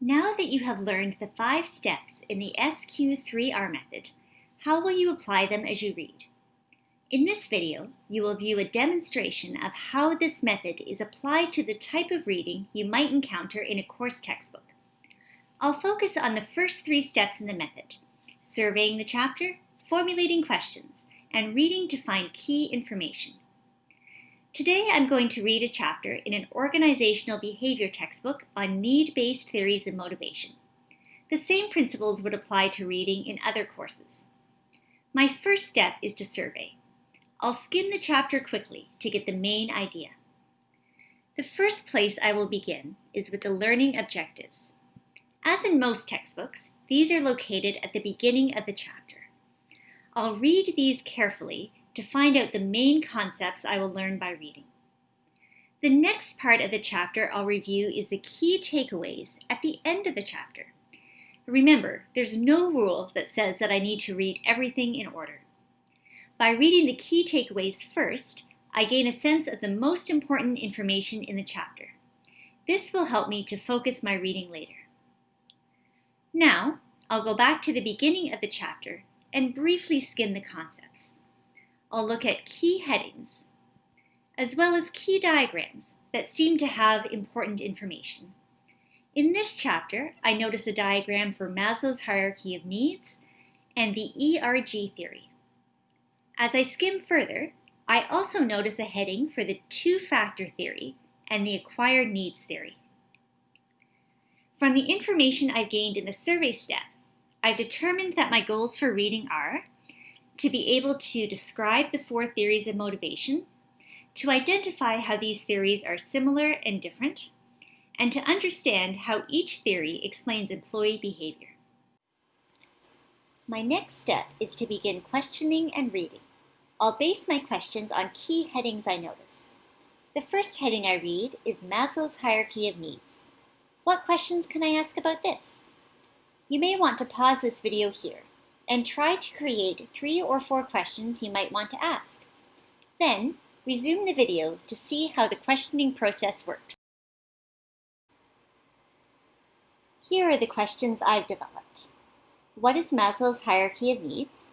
Now that you have learned the five steps in the SQ3R method, how will you apply them as you read? In this video, you will view a demonstration of how this method is applied to the type of reading you might encounter in a course textbook. I'll focus on the first three steps in the method, surveying the chapter, formulating questions, and reading to find key information. Today I'm going to read a chapter in an organizational behavior textbook on need-based theories and motivation. The same principles would apply to reading in other courses. My first step is to survey. I'll skim the chapter quickly to get the main idea. The first place I will begin is with the learning objectives. As in most textbooks, these are located at the beginning of the chapter. I'll read these carefully to find out the main concepts I will learn by reading. The next part of the chapter I'll review is the key takeaways at the end of the chapter. Remember, there's no rule that says that I need to read everything in order. By reading the key takeaways first, I gain a sense of the most important information in the chapter. This will help me to focus my reading later. Now, I'll go back to the beginning of the chapter and briefly skim the concepts. I'll look at key headings, as well as key diagrams that seem to have important information. In this chapter, I notice a diagram for Maslow's hierarchy of needs and the ERG theory. As I skim further, I also notice a heading for the two-factor theory and the acquired needs theory. From the information I've gained in the survey step, I've determined that my goals for reading are to be able to describe the four theories of motivation, to identify how these theories are similar and different, and to understand how each theory explains employee behavior. My next step is to begin questioning and reading. I'll base my questions on key headings I notice. The first heading I read is Maslow's hierarchy of needs. What questions can I ask about this? You may want to pause this video here and try to create three or four questions you might want to ask. Then, resume the video to see how the questioning process works. Here are the questions I've developed. What is Maslow's hierarchy of needs?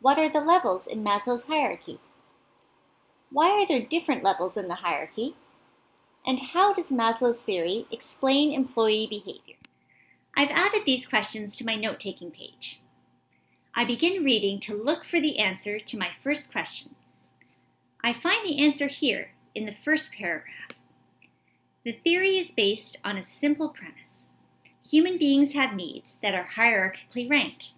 What are the levels in Maslow's hierarchy? Why are there different levels in the hierarchy? And how does Maslow's theory explain employee behavior? I've added these questions to my note-taking page. I begin reading to look for the answer to my first question. I find the answer here in the first paragraph. The theory is based on a simple premise. Human beings have needs that are hierarchically ranked.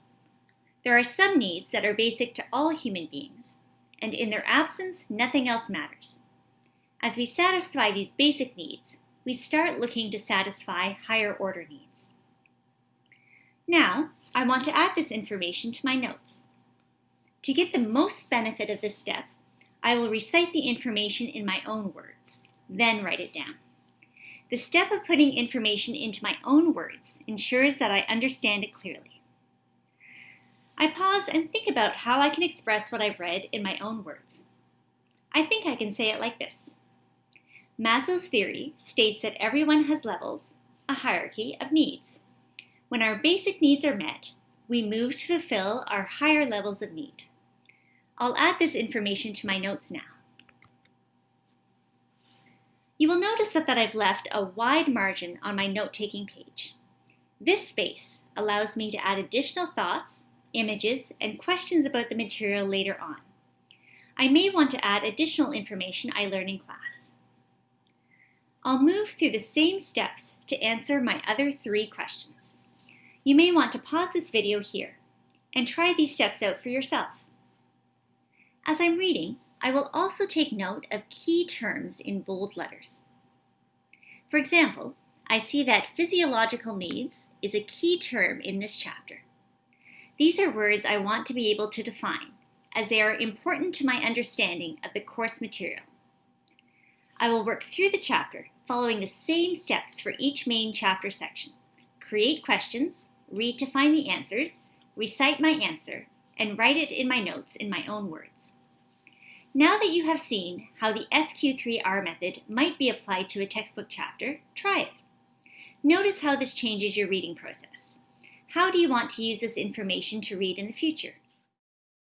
There are some needs that are basic to all human beings, and in their absence, nothing else matters. As we satisfy these basic needs, we start looking to satisfy higher order needs. Now, I want to add this information to my notes. To get the most benefit of this step, I will recite the information in my own words, then write it down. The step of putting information into my own words ensures that I understand it clearly. I pause and think about how I can express what I've read in my own words. I think I can say it like this. Maslow's theory states that everyone has levels, a hierarchy of needs. When our basic needs are met, we move to fulfill our higher levels of need. I'll add this information to my notes now. You will notice that, that I've left a wide margin on my note-taking page. This space allows me to add additional thoughts, images, and questions about the material later on. I may want to add additional information I learn in class. I'll move through the same steps to answer my other three questions. You may want to pause this video here and try these steps out for yourself. As I'm reading, I will also take note of key terms in bold letters. For example, I see that physiological needs is a key term in this chapter. These are words I want to be able to define, as they are important to my understanding of the course material. I will work through the chapter following the same steps for each main chapter section. Create questions, read to find the answers, recite my answer, and write it in my notes in my own words. Now that you have seen how the SQ3R method might be applied to a textbook chapter, try it. Notice how this changes your reading process. How do you want to use this information to read in the future?